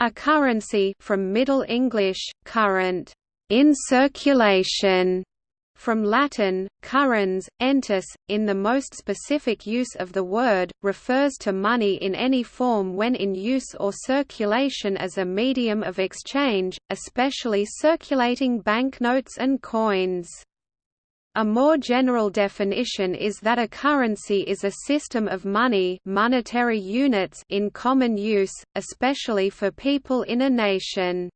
A currency from Middle English, current, in circulation, from Latin, currens, entus, in the most specific use of the word, refers to money in any form when in use or circulation as a medium of exchange, especially circulating banknotes and coins. A more general definition is that a currency is a system of money monetary units in common use, especially for people in a nation.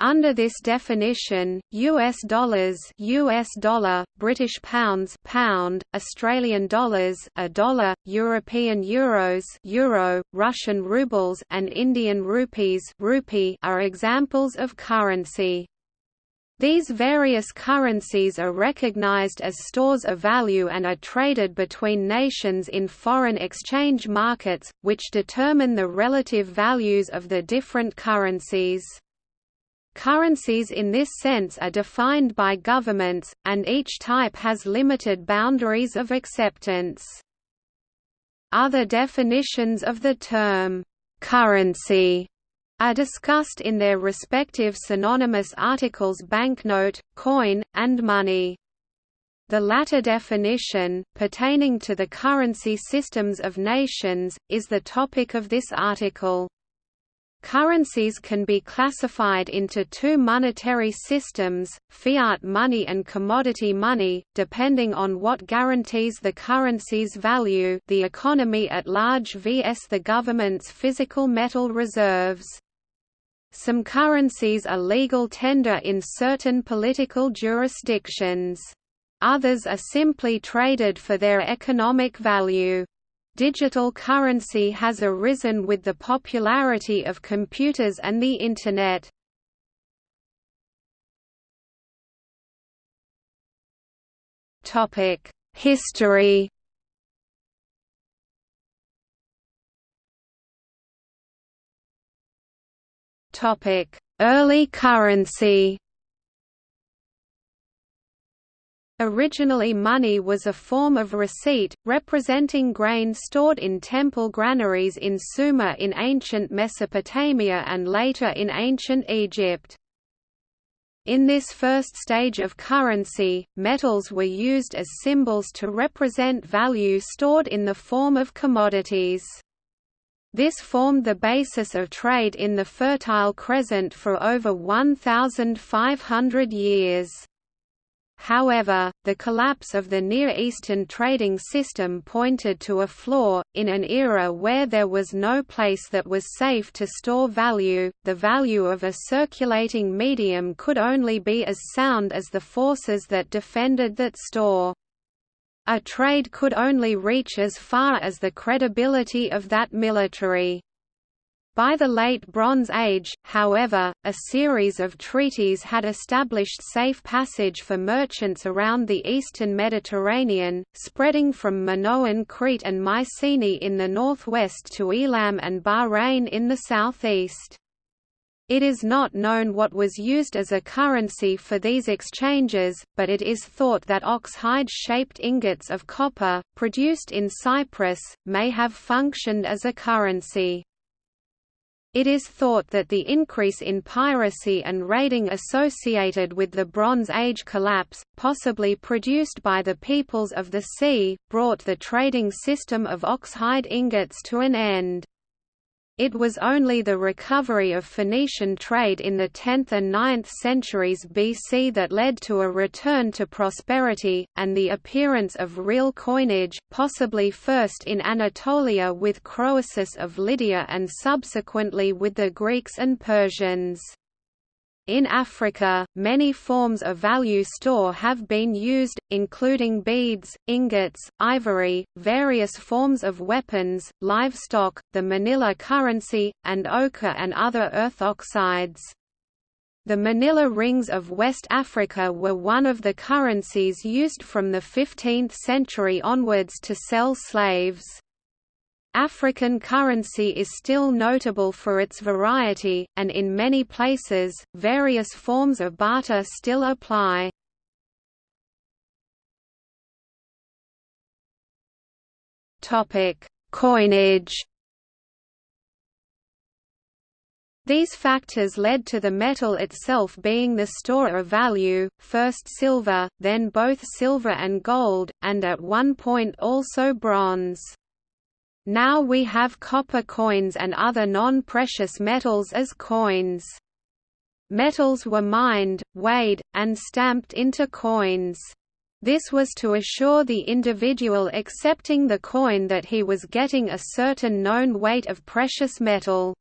Under this definition, US dollars US dollar, British pounds pound, Australian dollars a dollar, European euros euro, Russian rubles and Indian rupees rupee are examples of currency. These various currencies are recognized as stores of value and are traded between nations in foreign exchange markets, which determine the relative values of the different currencies. Currencies in this sense are defined by governments, and each type has limited boundaries of acceptance. Other definitions of the term, currency are discussed in their respective synonymous articles banknote, coin, and money. The latter definition, pertaining to the currency systems of nations, is the topic of this article. Currencies can be classified into two monetary systems, fiat money and commodity money, depending on what guarantees the currency's value the economy at large vs the government's physical metal reserves. Some currencies are legal tender in certain political jurisdictions. Others are simply traded for their economic value. Digital currency has arisen with the popularity of computers and the Internet. History Early currency Originally money was a form of receipt, representing grain stored in temple granaries in Sumer in ancient Mesopotamia and later in ancient Egypt. In this first stage of currency, metals were used as symbols to represent value stored in the form of commodities. This formed the basis of trade in the Fertile Crescent for over 1,500 years. However, the collapse of the Near Eastern trading system pointed to a flaw. In an era where there was no place that was safe to store value, the value of a circulating medium could only be as sound as the forces that defended that store. A trade could only reach as far as the credibility of that military. By the Late Bronze Age, however, a series of treaties had established safe passage for merchants around the eastern Mediterranean, spreading from Minoan Crete and Mycenae in the northwest to Elam and Bahrain in the southeast. It is not known what was used as a currency for these exchanges, but it is thought that ox-hide-shaped ingots of copper, produced in Cyprus, may have functioned as a currency. It is thought that the increase in piracy and raiding associated with the Bronze Age collapse, possibly produced by the peoples of the sea, brought the trading system of ox-hide ingots to an end. It was only the recovery of Phoenician trade in the 10th and 9th centuries BC that led to a return to prosperity, and the appearance of real coinage, possibly first in Anatolia with Croesus of Lydia and subsequently with the Greeks and Persians. In Africa, many forms of value store have been used, including beads, ingots, ivory, various forms of weapons, livestock, the manila currency, and ochre and other earth oxides. The manila rings of West Africa were one of the currencies used from the 15th century onwards to sell slaves. African currency is still notable for its variety, and in many places, various forms of barter still apply. Coinage These factors led to the metal itself being the store of value, first silver, then both silver and gold, and at one point also bronze. Now we have copper coins and other non-precious metals as coins. Metals were mined, weighed, and stamped into coins. This was to assure the individual accepting the coin that he was getting a certain known weight of precious metal.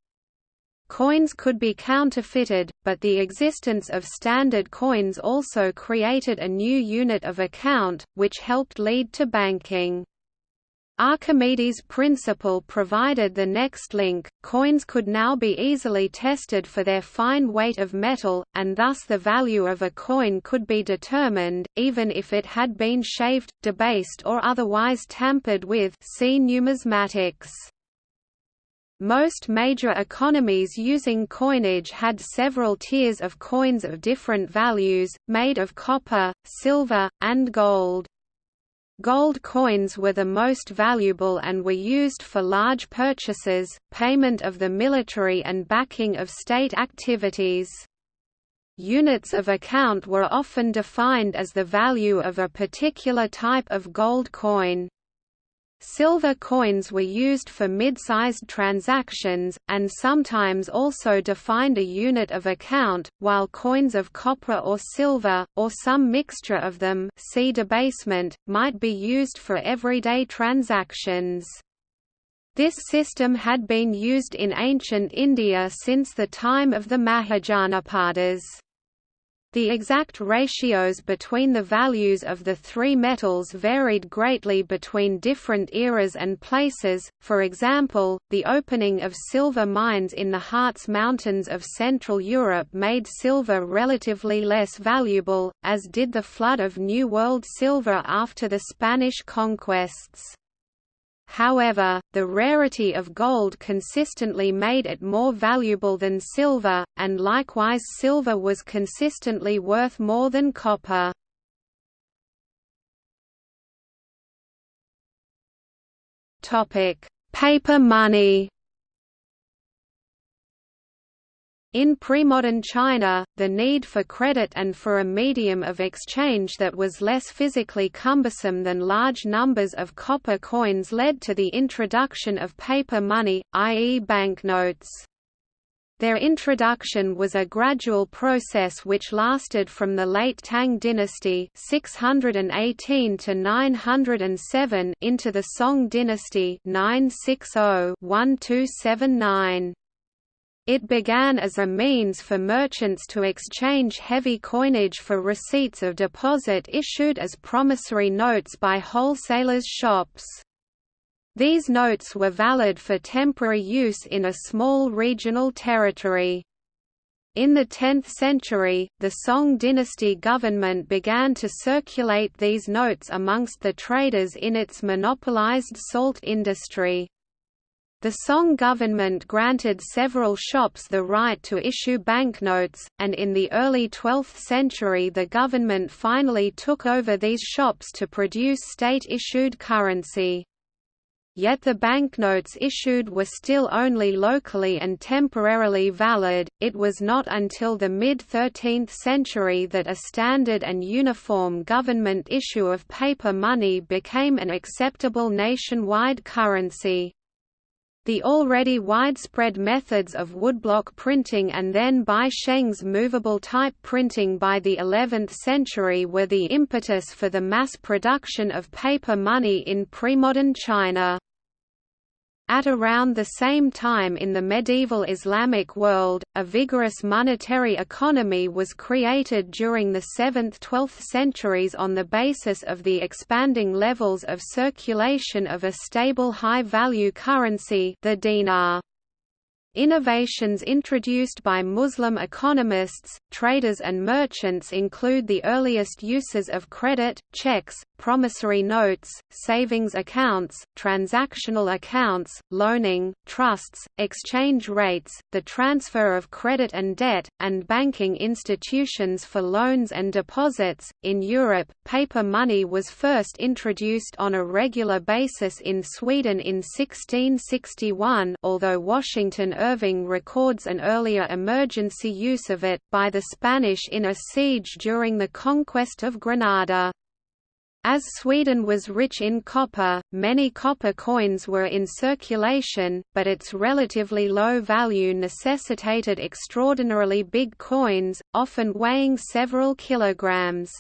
Coins could be counterfeited, but the existence of standard coins also created a new unit of account, which helped lead to banking. Archimedes' principle provided the next link, coins could now be easily tested for their fine weight of metal, and thus the value of a coin could be determined, even if it had been shaved, debased or otherwise tampered with see numismatics. Most major economies using coinage had several tiers of coins of different values, made of copper, silver, and gold. Gold coins were the most valuable and were used for large purchases, payment of the military and backing of state activities. Units of account were often defined as the value of a particular type of gold coin. Silver coins were used for mid-sized transactions, and sometimes also defined a unit of account, while coins of copper or silver, or some mixture of them see debasement, might be used for everyday transactions. This system had been used in ancient India since the time of the Mahajanapadas. The exact ratios between the values of the three metals varied greatly between different eras and places, for example, the opening of silver mines in the Harz Mountains of Central Europe made silver relatively less valuable, as did the flood of New World silver after the Spanish conquests. However, the rarity of gold consistently made it more valuable than silver, and likewise silver was consistently worth more than copper. Paper money In pre-modern China, the need for credit and for a medium of exchange that was less physically cumbersome than large numbers of copper coins led to the introduction of paper money, i.e. banknotes. Their introduction was a gradual process which lasted from the late Tang dynasty 618 to 907 into the Song dynasty 960 1279. It began as a means for merchants to exchange heavy coinage for receipts of deposit issued as promissory notes by wholesalers' shops. These notes were valid for temporary use in a small regional territory. In the 10th century, the Song dynasty government began to circulate these notes amongst the traders in its monopolized salt industry. The Song government granted several shops the right to issue banknotes, and in the early 12th century the government finally took over these shops to produce state-issued currency. Yet the banknotes issued were still only locally and temporarily valid. It was not until the mid 13th century that a standard and uniform government issue of paper money became an acceptable nationwide currency. The already widespread methods of woodblock printing and then Bi Sheng's movable type printing by the 11th century were the impetus for the mass production of paper money in premodern China. At around the same time in the medieval Islamic world, a vigorous monetary economy was created during the 7th–12th centuries on the basis of the expanding levels of circulation of a stable high-value currency the dinar. Innovations introduced by Muslim economists, traders and merchants include the earliest uses of credit, checks, promissory notes, savings accounts, transactional accounts, loaning, trusts, exchange rates, the transfer of credit and debt, and banking institutions for loans and deposits. In Europe, paper money was first introduced on a regular basis in Sweden in 1661, although Washington Irving records an earlier emergency use of it, by the Spanish in a siege during the conquest of Granada. As Sweden was rich in copper, many copper coins were in circulation, but its relatively low value necessitated extraordinarily big coins, often weighing several kilograms.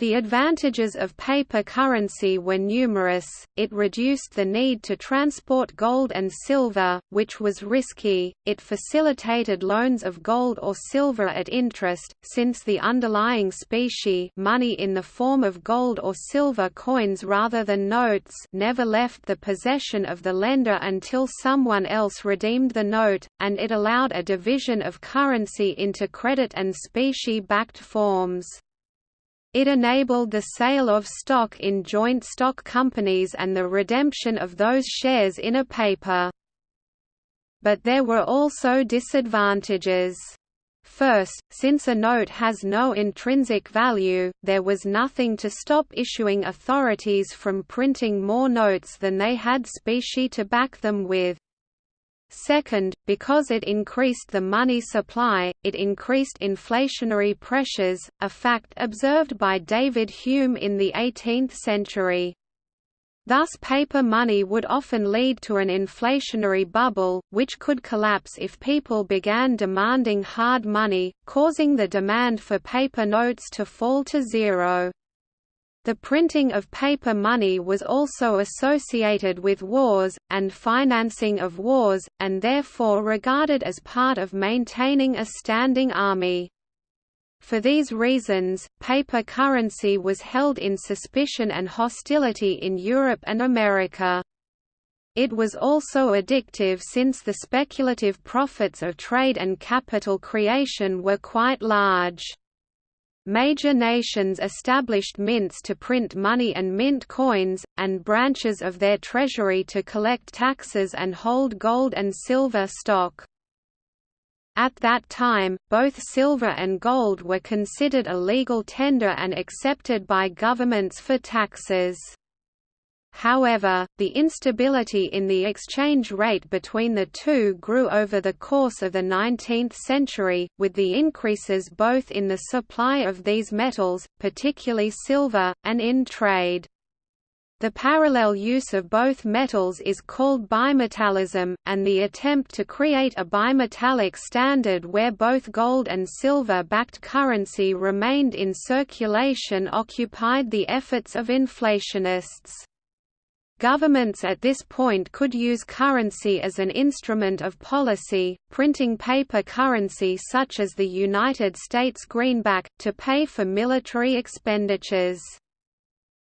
The advantages of paper currency were numerous, it reduced the need to transport gold and silver, which was risky, it facilitated loans of gold or silver at interest, since the underlying specie money in the form of gold or silver coins rather than notes never left the possession of the lender until someone else redeemed the note, and it allowed a division of currency into credit and specie-backed forms. It enabled the sale of stock in joint stock companies and the redemption of those shares in a paper. But there were also disadvantages. First, since a note has no intrinsic value, there was nothing to stop issuing authorities from printing more notes than they had specie to back them with. Second, because it increased the money supply, it increased inflationary pressures, a fact observed by David Hume in the 18th century. Thus paper money would often lead to an inflationary bubble, which could collapse if people began demanding hard money, causing the demand for paper notes to fall to zero. The printing of paper money was also associated with wars, and financing of wars, and therefore regarded as part of maintaining a standing army. For these reasons, paper currency was held in suspicion and hostility in Europe and America. It was also addictive since the speculative profits of trade and capital creation were quite large. Major nations established mints to print money and mint coins, and branches of their treasury to collect taxes and hold gold and silver stock. At that time, both silver and gold were considered a legal tender and accepted by governments for taxes. However, the instability in the exchange rate between the two grew over the course of the 19th century, with the increases both in the supply of these metals, particularly silver, and in trade. The parallel use of both metals is called bimetallism, and the attempt to create a bimetallic standard where both gold and silver-backed currency remained in circulation occupied the efforts of inflationists. Governments at this point could use currency as an instrument of policy, printing paper currency such as the United States greenback, to pay for military expenditures.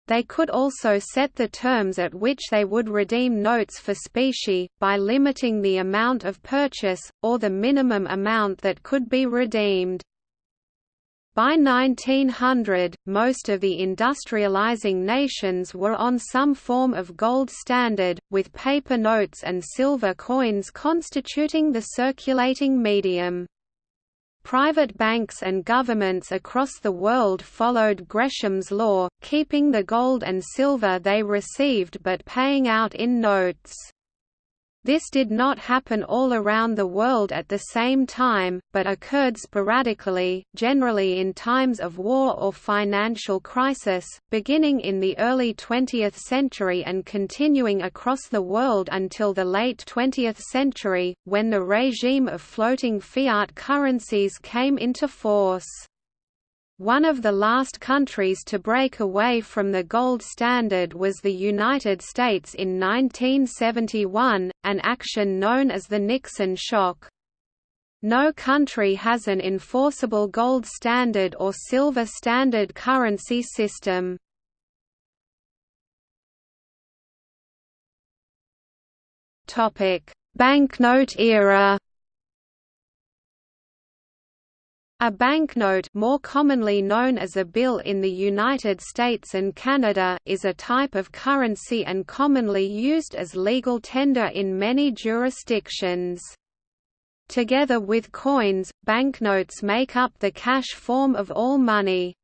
They could also set the terms at which they would redeem notes for specie, by limiting the amount of purchase, or the minimum amount that could be redeemed. By 1900, most of the industrializing nations were on some form of gold standard, with paper notes and silver coins constituting the circulating medium. Private banks and governments across the world followed Gresham's law, keeping the gold and silver they received but paying out in notes. This did not happen all around the world at the same time, but occurred sporadically, generally in times of war or financial crisis, beginning in the early 20th century and continuing across the world until the late 20th century, when the regime of floating fiat currencies came into force. One of the last countries to break away from the gold standard was the United States in 1971, an action known as the Nixon shock. No country has an enforceable gold standard or silver standard currency system. Banknote era A banknote more commonly known as a bill in the United States and Canada is a type of currency and commonly used as legal tender in many jurisdictions. Together with coins, banknotes make up the cash form of all money.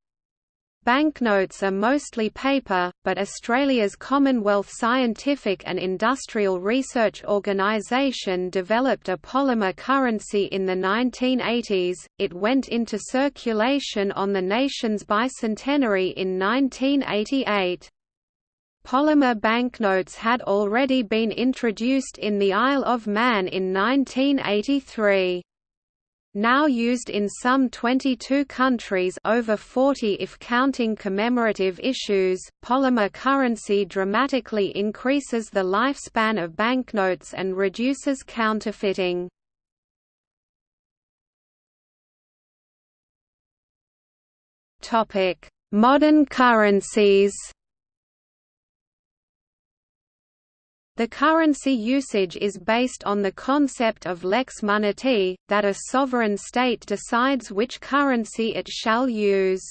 Banknotes are mostly paper, but Australia's Commonwealth Scientific and Industrial Research Organisation developed a polymer currency in the 1980s. It went into circulation on the nation's bicentenary in 1988. Polymer banknotes had already been introduced in the Isle of Man in 1983 now used in some 22 countries over 40 if counting commemorative issues, polymer currency dramatically increases the lifespan of banknotes and reduces counterfeiting. Modern currencies The currency usage is based on the concept of lex monetae, that a sovereign state decides which currency it shall use.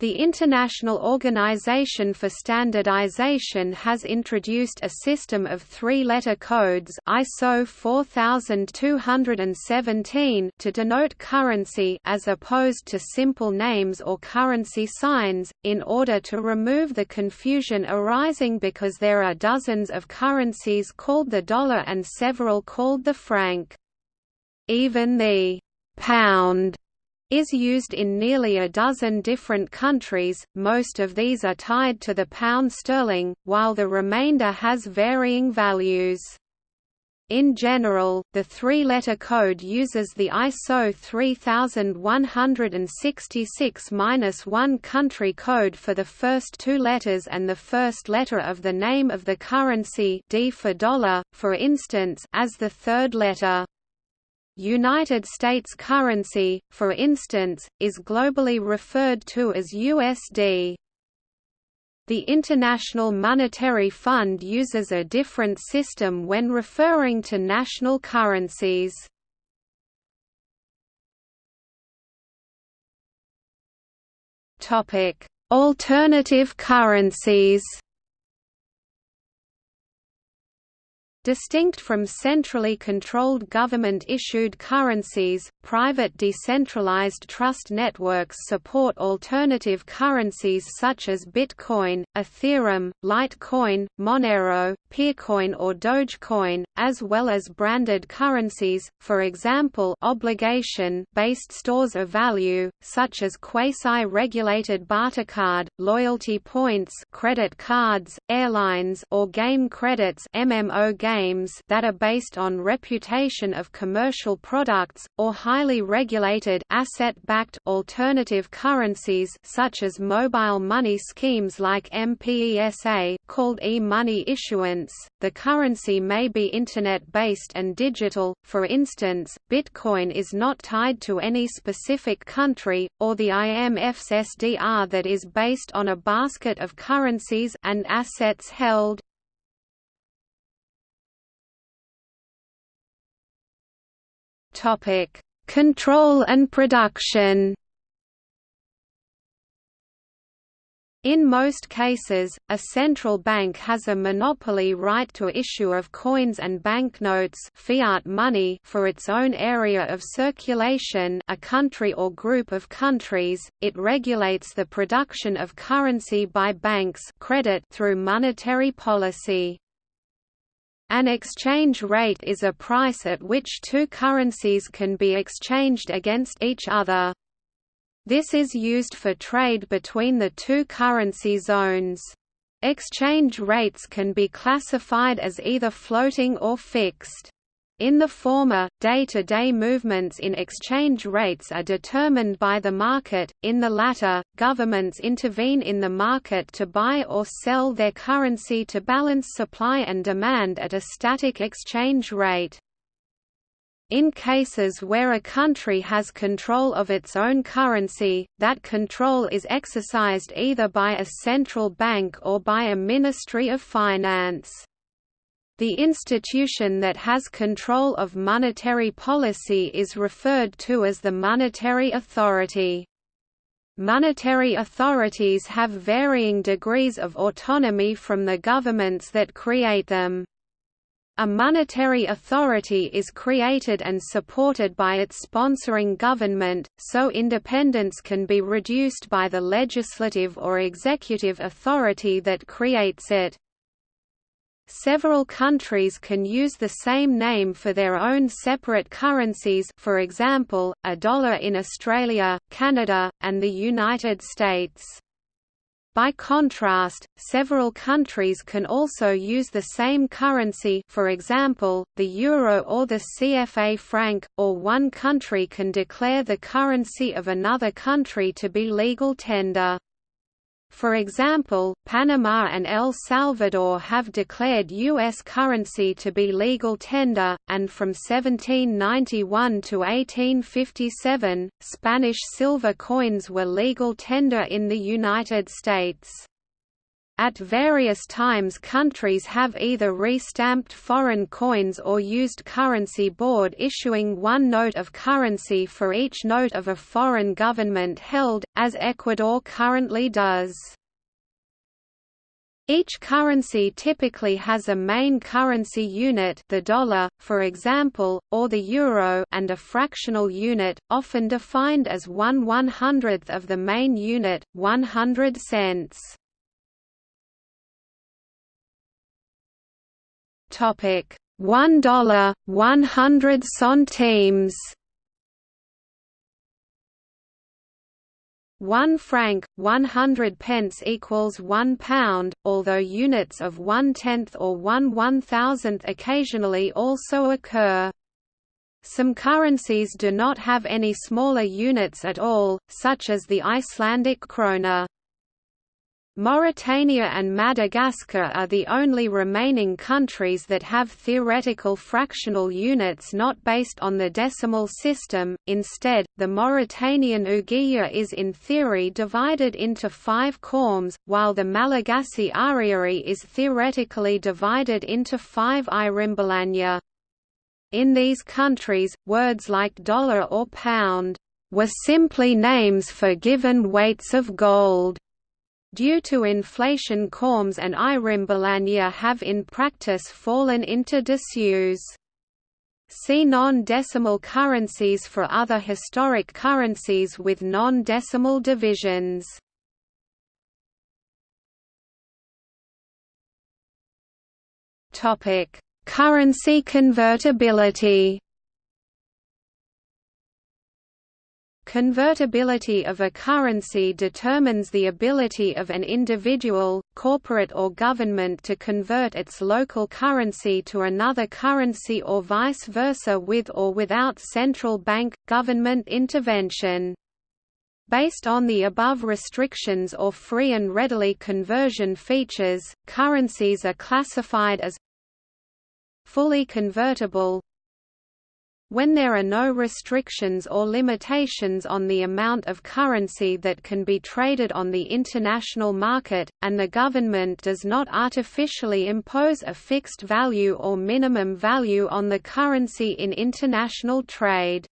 The International Organization for Standardization has introduced a system of three-letter codes ISO 4217 to denote currency as opposed to simple names or currency signs, in order to remove the confusion arising because there are dozens of currencies called the dollar and several called the franc. Even the «pound» is used in nearly a dozen different countries, most of these are tied to the pound sterling, while the remainder has varying values. In general, the three-letter code uses the ISO 3166-1 country code for the first two letters and the first letter of the name of the currency D for dollar, for instance, as the third letter. United States currency, for instance, is globally referred to as USD. The International Monetary Fund uses a different system when referring to national currencies. Alternative currencies Distinct from centrally controlled government-issued currencies, private decentralized trust networks support alternative currencies such as Bitcoin, Ethereum, Litecoin, Monero, Peercoin or Dogecoin, as well as branded currencies, for example obligation-based stores of value, such as quasi-regulated bartercard, loyalty points credit cards, airlines or game credits MMO games that are based on reputation of commercial products, or highly regulated asset-backed alternative currencies such as mobile money schemes like M-Pesa, called e-money issuance. The currency may be internet-based and digital, for instance, Bitcoin is not tied to any specific country, or the IMF's SDR that is based on a basket of currencies and assets held. Topic: Control and production In most cases, a central bank has a monopoly right to issue of coins and banknotes fiat money for its own area of circulation a country or group of countries, it regulates the production of currency by banks credit through monetary policy. An exchange rate is a price at which two currencies can be exchanged against each other. This is used for trade between the two currency zones. Exchange rates can be classified as either floating or fixed. In the former, day-to-day -day movements in exchange rates are determined by the market, in the latter, governments intervene in the market to buy or sell their currency to balance supply and demand at a static exchange rate. In cases where a country has control of its own currency, that control is exercised either by a central bank or by a Ministry of Finance. The institution that has control of monetary policy is referred to as the monetary authority. Monetary authorities have varying degrees of autonomy from the governments that create them. A monetary authority is created and supported by its sponsoring government, so independence can be reduced by the legislative or executive authority that creates it. Several countries can use the same name for their own separate currencies for example, a dollar in Australia, Canada, and the United States. By contrast, several countries can also use the same currency for example, the euro or the CFA franc, or one country can declare the currency of another country to be legal tender. For example, Panama and El Salvador have declared U.S. currency to be legal tender, and from 1791 to 1857, Spanish silver coins were legal tender in the United States. At various times countries have either re-stamped foreign coins or used currency board issuing one note of currency for each note of a foreign government held, as Ecuador currently does. Each currency typically has a main currency unit the dollar, for example, or the euro and a fractional unit, often defined as one one-hundredth of the main unit, 100 cents. Topic: One dollar, one hundred centimes. One franc, one hundred pence equals one pound, although units of one tenth or one one thousandth occasionally also occur. Some currencies do not have any smaller units at all, such as the Icelandic krona. Mauritania and Madagascar are the only remaining countries that have theoretical fractional units not based on the decimal system, instead, the Mauritanian ouguiya is in theory divided into five khoums, while the Malagasy ariary is theoretically divided into five iraimbilanja. In these countries, words like dollar or pound were simply names for given weights of gold. Due to inflation khoums and iraimbilanja have in practice fallen into disuse. See non-decimal currencies for other historic currencies with non-decimal divisions. Currency convertibility Convertibility of a currency determines the ability of an individual, corporate or government to convert its local currency to another currency or vice versa with or without central bank, government intervention. Based on the above restrictions or free and readily conversion features, currencies are classified as fully convertible, when there are no restrictions or limitations on the amount of currency that can be traded on the international market, and the government does not artificially impose a fixed value or minimum value on the currency in international trade.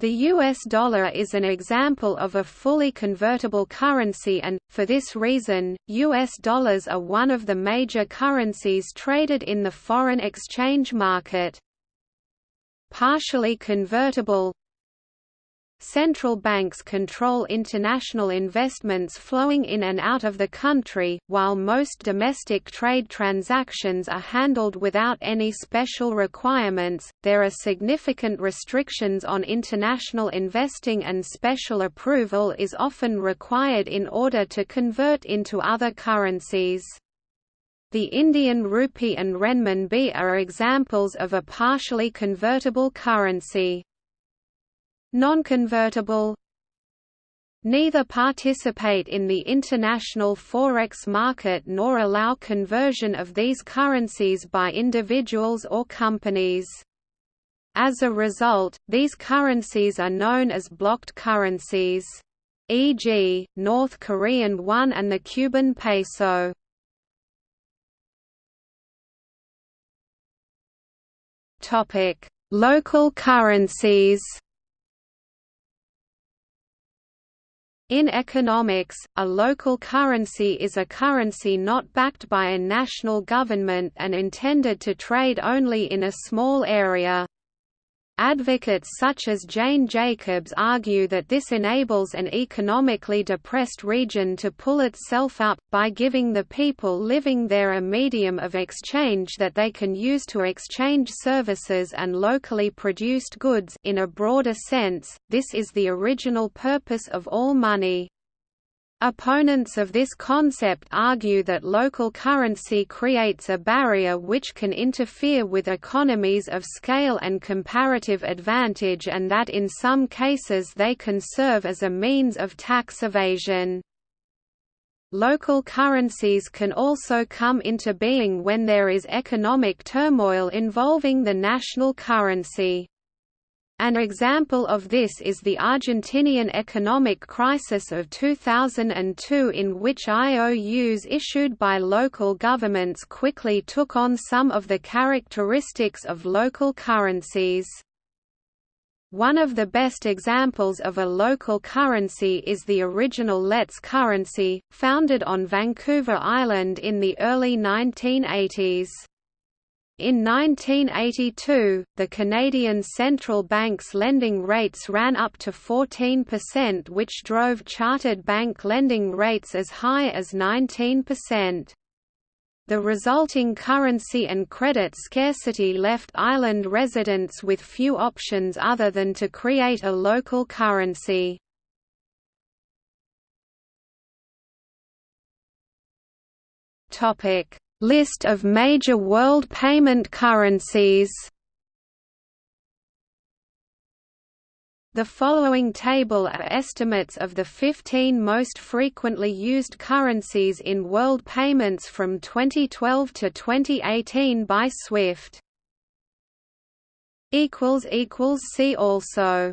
The US dollar is an example of a fully convertible currency and, for this reason, US dollars are one of the major currencies traded in the foreign exchange market partially convertible Central banks control international investments flowing in and out of the country, while most domestic trade transactions are handled without any special requirements. There are significant restrictions on international investing, and special approval is often required in order to convert into other currencies. The Indian rupee and renminbi are examples of a partially convertible currency. Non-convertible Neither participate in the international forex market nor allow conversion of these currencies by individuals or companies. As a result, these currencies are known as blocked currencies. E.g., North Korean won and the Cuban peso. Topic: Local currencies. In economics, a local currency is a currency not backed by a national government and intended to trade only in a small area. Advocates such as Jane Jacobs argue that this enables an economically depressed region to pull itself up, by giving the people living there a medium of exchange that they can use to exchange services and locally produced goods in a broader sense, this is the original purpose of all money. Opponents of this concept argue that local currency creates a barrier which can interfere with economies of scale and comparative advantage and that in some cases they can serve as a means of tax evasion. Local currencies can also come into being when there is economic turmoil involving the national currency. An example of this is the Argentinian economic crisis of 2002 in which IOUs issued by local governments quickly took on some of the characteristics of local currencies. One of the best examples of a local currency is the original LETS currency, founded on Vancouver Island in the early 1980s. In 1982, the Canadian Central Bank's lending rates ran up to 14% which drove chartered bank lending rates as high as 19%. The resulting currency and credit scarcity left island residents with few options other than to create a local currency. Topic List of major world payment currencies The following table are estimates of the 15 most frequently used currencies in world payments from 2012 to 2018 by SWIFT. See also